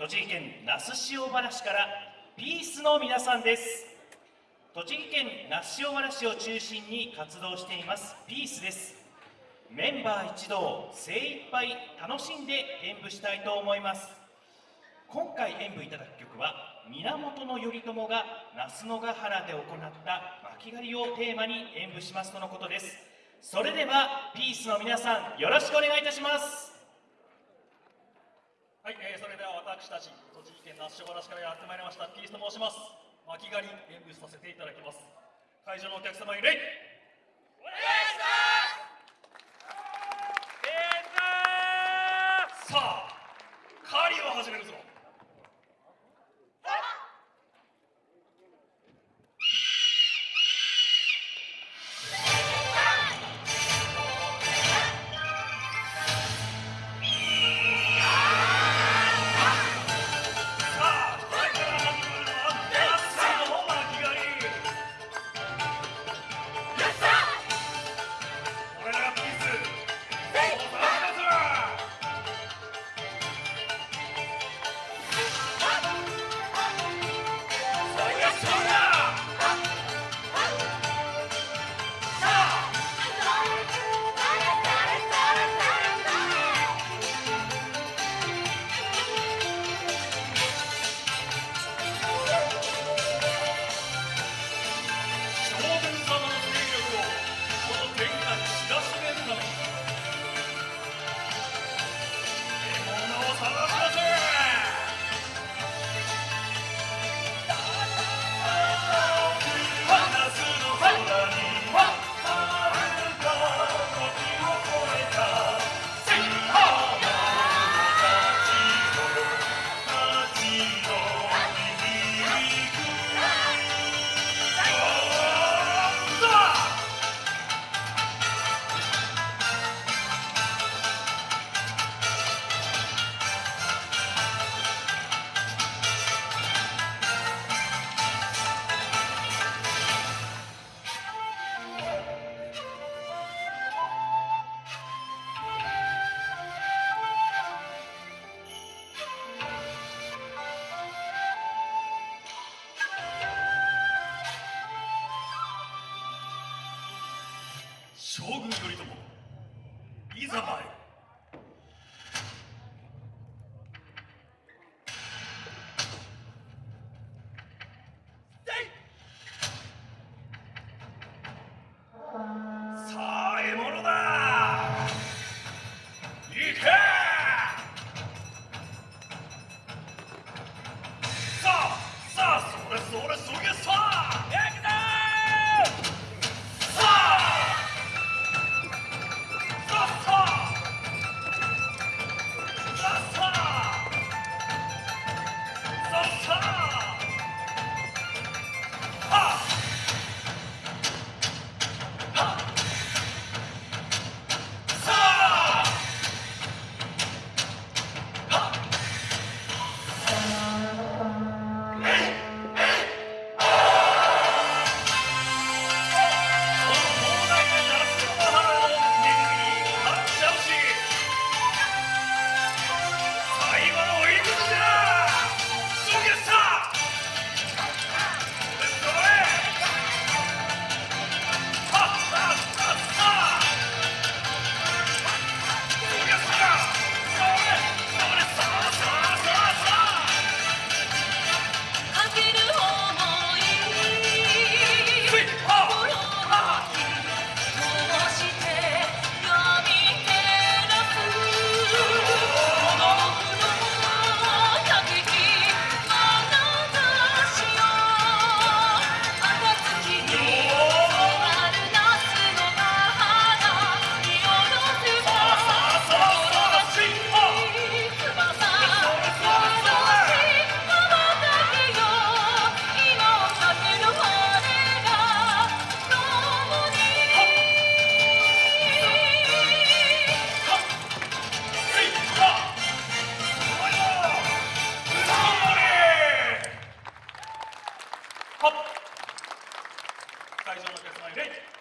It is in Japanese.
栃木県那須塩原市からピースの皆さんです。栃木県那須塩原市を中心に活動していますピースです。メンバー一同精一杯楽しんで演舞したいと思います。今回演舞いただく曲は源頼朝が那須野ヶ原で行った巻狩りをテーマに演舞しますとのことです。それではピースの皆さんよろしくお願いいたしますはい、えー、それでは私たち栃木県那須塩原市からやってまいりました。ピースと申します。巻狩り演舞させていただきます。会場のお客様に礼どもいざ参る。Oh! Caetano quer mais gente?